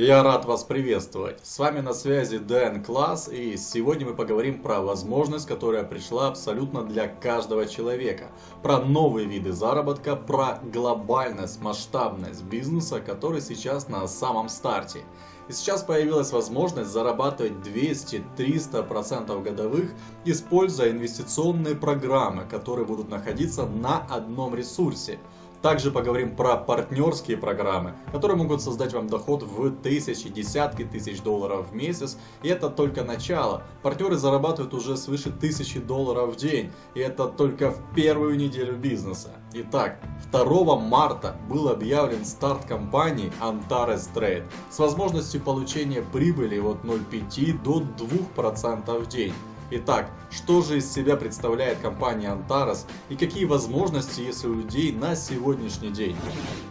Я рад вас приветствовать. С вами на связи Дэн Класс и сегодня мы поговорим про возможность, которая пришла абсолютно для каждого человека. Про новые виды заработка, про глобальность, масштабность бизнеса, который сейчас на самом старте. И сейчас появилась возможность зарабатывать 200-300% годовых, используя инвестиционные программы, которые будут находиться на одном ресурсе. Также поговорим про партнерские программы, которые могут создать вам доход в тысячи, десятки тысяч долларов в месяц. И это только начало. Партнеры зарабатывают уже свыше тысячи долларов в день. И это только в первую неделю бизнеса. Итак, 2 марта был объявлен старт компании Antares Trade с возможностью получения прибыли от 0,5 до 2% в день. Итак, что же из себя представляет компания Antares и какие возможности есть у людей на сегодняшний день?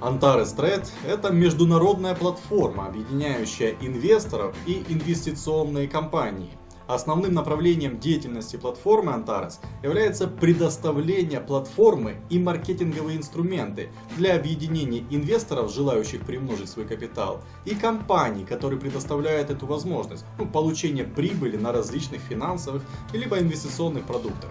Antares Trade – это международная платформа, объединяющая инвесторов и инвестиционные компании – Основным направлением деятельности платформы Antares является предоставление платформы и маркетинговые инструменты для объединения инвесторов, желающих приумножить свой капитал, и компаний, которые предоставляют эту возможность, ну, получения прибыли на различных финансовых либо инвестиционных продуктах.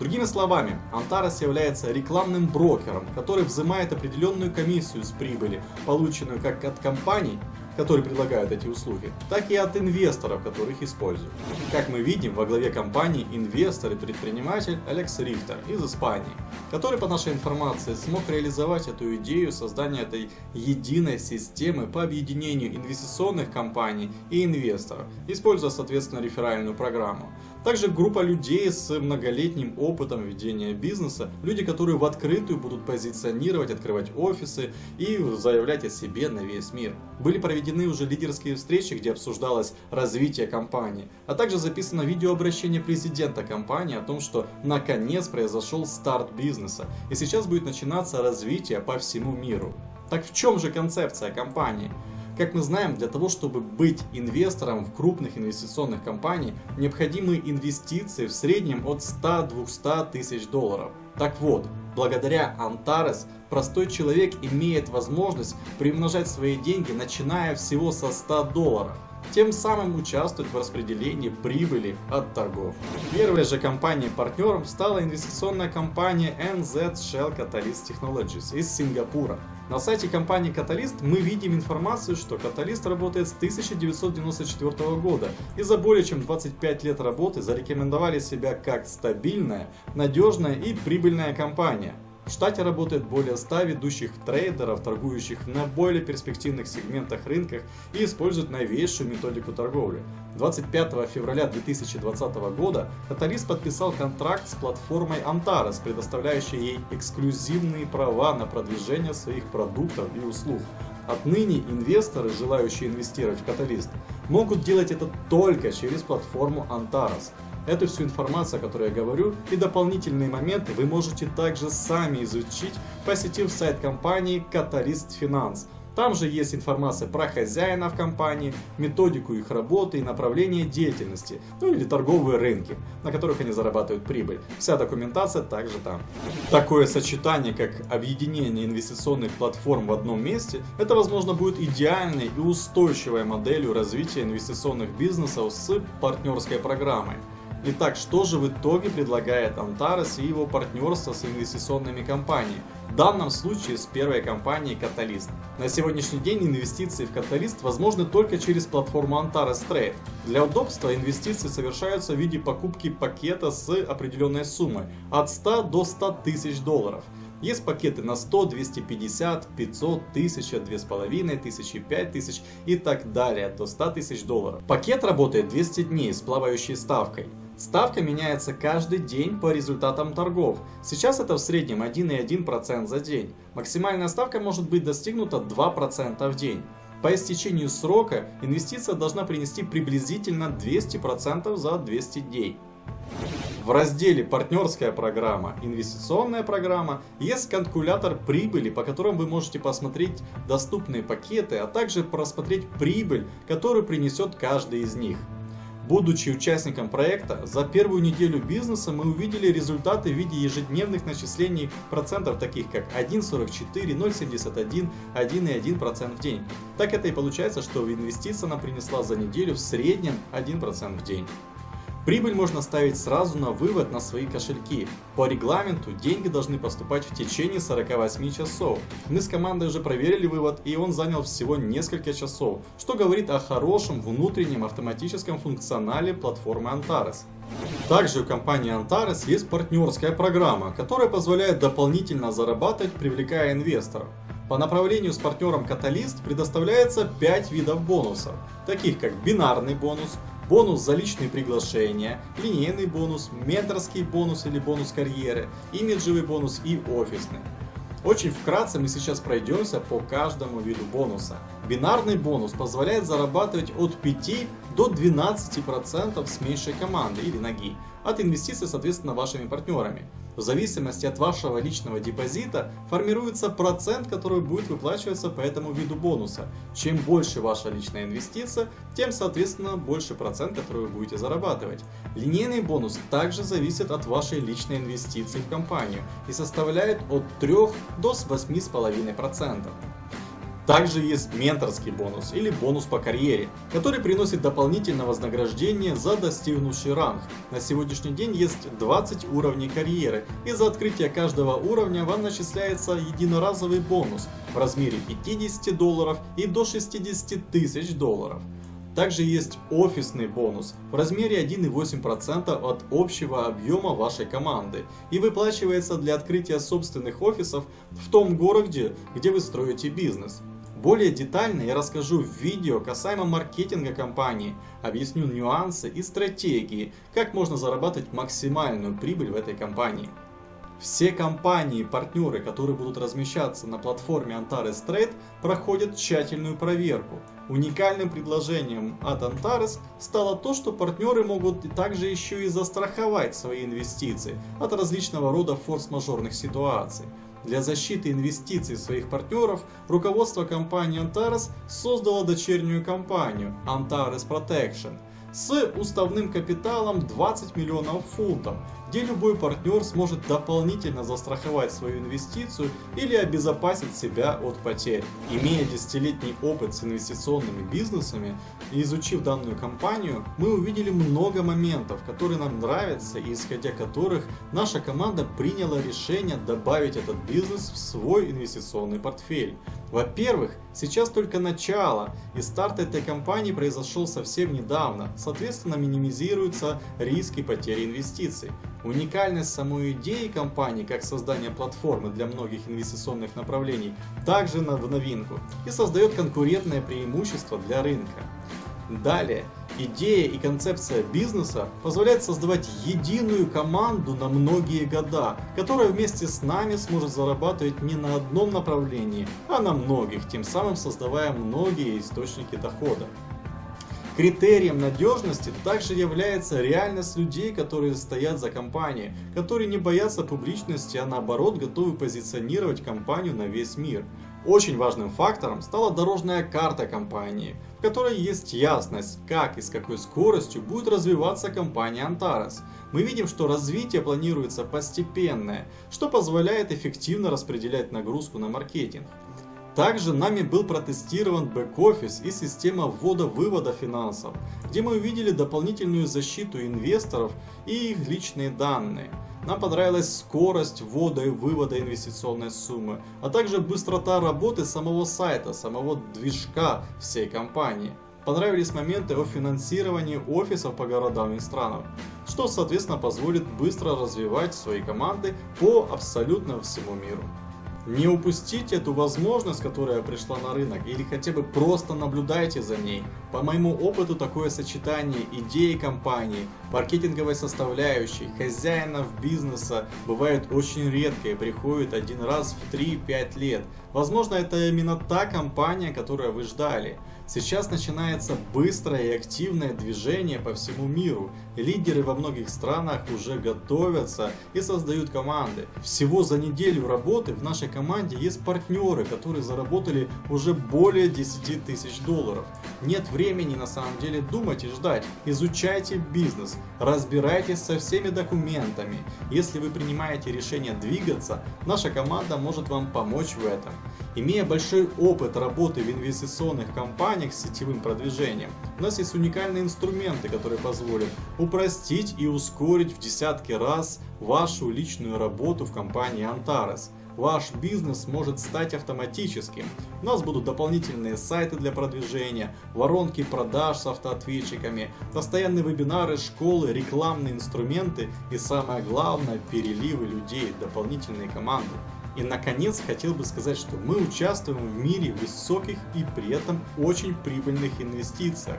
Другими словами, Antares является рекламным брокером, который взимает определенную комиссию с прибыли, полученную как от компаний, которые предлагают эти услуги, так и от инвесторов, которые их используют. Как мы видим, во главе компании инвестор и предприниматель Алекс Рихтер из Испании, который, по нашей информации, смог реализовать эту идею создания этой единой системы по объединению инвестиционных компаний и инвесторов, используя, соответственно, реферальную программу. Также группа людей с многолетним опытом ведения бизнеса, люди, которые в открытую будут позиционировать, открывать офисы и заявлять о себе на весь мир. Были проведены уже лидерские встречи, где обсуждалось развитие компании, а также записано видеообращение президента компании о том, что наконец произошел старт бизнеса и сейчас будет начинаться развитие по всему миру. Так в чем же концепция компании? Как мы знаем, для того, чтобы быть инвестором в крупных инвестиционных компаний, необходимы инвестиции в среднем от 100-200 тысяч долларов. Так вот, благодаря Antares простой человек имеет возможность приумножать свои деньги, начиная всего со 100 долларов тем самым участвовать в распределении прибыли от торгов. Первой же компанией-партнером стала инвестиционная компания NZ Shell Catalyst Technologies из Сингапура. На сайте компании Catalyst мы видим информацию, что Catalyst работает с 1994 года и за более чем 25 лет работы зарекомендовали себя как стабильная, надежная и прибыльная компания. В штате работает более 100 ведущих трейдеров, торгующих на более перспективных сегментах рынках и используют новейшую методику торговли. 25 февраля 2020 года Каталист подписал контракт с платформой Antares, предоставляющей ей эксклюзивные права на продвижение своих продуктов и услуг. Отныне инвесторы, желающие инвестировать в Каталист, могут делать это только через платформу Antares. Эту всю информацию, о которой я говорю, и дополнительные моменты вы можете также сами изучить, посетив сайт компании Catalyst Finance. Там же есть информация про хозяина в компании, методику их работы и направление деятельности, ну или торговые рынки, на которых они зарабатывают прибыль. Вся документация также там. Такое сочетание, как объединение инвестиционных платформ в одном месте, это возможно будет идеальной и устойчивой моделью развития инвестиционных бизнесов с партнерской программой. Итак, что же в итоге предлагает Antares и его партнерство с инвестиционными компаниями? В данном случае с первой компанией Catalyst. На сегодняшний день инвестиции в Catalyst возможны только через платформу Antares Trade. Для удобства инвестиции совершаются в виде покупки пакета с определенной суммой от 100 до 100 тысяч долларов. Есть пакеты на 100, 250, 500, 1000, 2500, 5000 и так далее до 100 тысяч долларов. Пакет работает 200 дней с плавающей ставкой. Ставка меняется каждый день по результатам торгов. Сейчас это в среднем 1,1% за день. Максимальная ставка может быть достигнута 2% в день. По истечению срока инвестиция должна принести приблизительно 200% за 200 дней. В разделе «Партнерская программа», «Инвестиционная программа» есть калькулятор прибыли, по которым вы можете посмотреть доступные пакеты, а также просмотреть прибыль, которую принесет каждый из них. Будучи участником проекта, за первую неделю бизнеса мы увидели результаты в виде ежедневных начислений процентов, таких как 1,44, 0,71, 1,1% в день. Так это и получается, что инвестиция она принесла за неделю в среднем 1% в день. Прибыль можно ставить сразу на вывод на свои кошельки. По регламенту деньги должны поступать в течение 48 часов. Мы с командой уже проверили вывод и он занял всего несколько часов, что говорит о хорошем внутреннем автоматическом функционале платформы Antares. Также у компании Antares есть партнерская программа, которая позволяет дополнительно зарабатывать, привлекая инвесторов. По направлению с партнером Catalyst предоставляется 5 видов бонусов, таких как бинарный бонус, бонус за личные приглашения, линейный бонус, менторский бонус или бонус карьеры, имиджевый бонус и офисный. Очень вкратце мы сейчас пройдемся по каждому виду бонуса. Бинарный бонус позволяет зарабатывать от 5 до 12% с меньшей команды или ноги от инвестиций, соответственно, вашими партнерами. В зависимости от вашего личного депозита формируется процент, который будет выплачиваться по этому виду бонуса. Чем больше ваша личная инвестиция, тем, соответственно, больше процент, который вы будете зарабатывать. Линейный бонус также зависит от вашей личной инвестиции в компанию и составляет от 3 до 8,5%. Также есть менторский бонус или бонус по карьере, который приносит дополнительное вознаграждение за достигнувший ранг. На сегодняшний день есть 20 уровней карьеры, и за открытие каждого уровня вам начисляется единоразовый бонус в размере 50 долларов и до 60 тысяч долларов. Также есть офисный бонус в размере 1,8% от общего объема вашей команды и выплачивается для открытия собственных офисов в том городе, где вы строите бизнес. Более детально я расскажу в видео касаемо маркетинга компании, объясню нюансы и стратегии, как можно зарабатывать максимальную прибыль в этой компании. Все компании и партнеры, которые будут размещаться на платформе Antares Trade, проходят тщательную проверку. Уникальным предложением от Antares стало то, что партнеры могут также еще и застраховать свои инвестиции от различного рода форс-мажорных ситуаций. Для защиты инвестиций своих партнеров руководство компании Antares создало дочернюю компанию Antares Protection с уставным капиталом 20 миллионов фунтов, где любой партнер сможет дополнительно застраховать свою инвестицию или обезопасить себя от потерь. Имея десятилетний опыт с инвестиционными бизнесами и изучив данную компанию, мы увидели много моментов, которые нам нравятся и исходя которых наша команда приняла решение добавить этот бизнес в свой инвестиционный портфель. Во-первых, сейчас только начало, и старт этой компании произошел совсем недавно, соответственно минимизируются риски потери инвестиций. Уникальность самой идеи компании, как создание платформы для многих инвестиционных направлений, также в новинку и создает конкурентное преимущество для рынка. Далее, идея и концепция бизнеса позволяет создавать единую команду на многие года, которая вместе с нами сможет зарабатывать не на одном направлении, а на многих, тем самым создавая многие источники дохода. Критерием надежности также является реальность людей, которые стоят за компанией, которые не боятся публичности, а наоборот готовы позиционировать компанию на весь мир. Очень важным фактором стала дорожная карта компании, в которой есть ясность, как и с какой скоростью будет развиваться компания Antares. Мы видим, что развитие планируется постепенное, что позволяет эффективно распределять нагрузку на маркетинг. Также нами был протестирован бэк-офис и система ввода-вывода финансов, где мы увидели дополнительную защиту инвесторов и их личные данные. Нам понравилась скорость ввода и вывода инвестиционной суммы, а также быстрота работы самого сайта, самого движка всей компании. Понравились моменты о финансировании офисов по городам и странам, что соответственно позволит быстро развивать свои команды по абсолютно всему миру. Не упустите эту возможность, которая пришла на рынок, или хотя бы просто наблюдайте за ней. По моему опыту такое сочетание идеи компании, маркетинговой составляющей, хозяинов бизнеса бывает очень редко и приходит один раз в 3-5 лет. Возможно это именно та компания, которую вы ждали. Сейчас начинается быстрое и активное движение по всему миру. Лидеры во многих странах уже готовятся и создают команды. Всего за неделю работы в нашей команде есть партнеры, которые заработали уже более 10 тысяч долларов. Нет времени на самом деле думать и ждать. Изучайте бизнес, разбирайтесь со всеми документами. Если вы принимаете решение двигаться, наша команда может вам помочь в этом. Имея большой опыт работы в инвестиционных компаниях с сетевым продвижением, у нас есть уникальные инструменты, которые позволят упростить и ускорить в десятки раз вашу личную работу в компании Antares ваш бизнес может стать автоматическим. У нас будут дополнительные сайты для продвижения, воронки продаж с автоответчиками, постоянные вебинары, школы, рекламные инструменты и самое главное переливы людей, дополнительные команды. И наконец хотел бы сказать, что мы участвуем в мире высоких и при этом очень прибыльных инвестициях.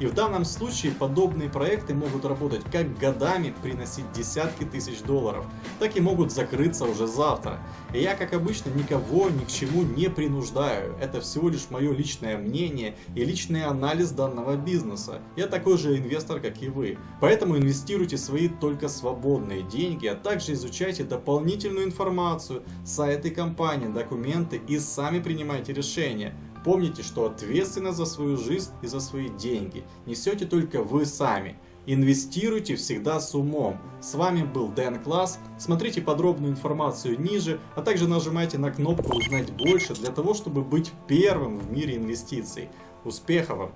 И в данном случае подобные проекты могут работать как годами, приносить десятки тысяч долларов, так и могут закрыться уже завтра. И я, как обычно, никого ни к чему не принуждаю. Это всего лишь мое личное мнение и личный анализ данного бизнеса. Я такой же инвестор, как и вы. Поэтому инвестируйте свои только свободные деньги, а также изучайте дополнительную информацию, сайты компании, документы и сами принимайте решения. Помните, что ответственность за свою жизнь и за свои деньги несете только вы сами. Инвестируйте всегда с умом. С вами был Дэн Класс. Смотрите подробную информацию ниже, а также нажимайте на кнопку «Узнать больше» для того, чтобы быть первым в мире инвестиций. Успехов вам!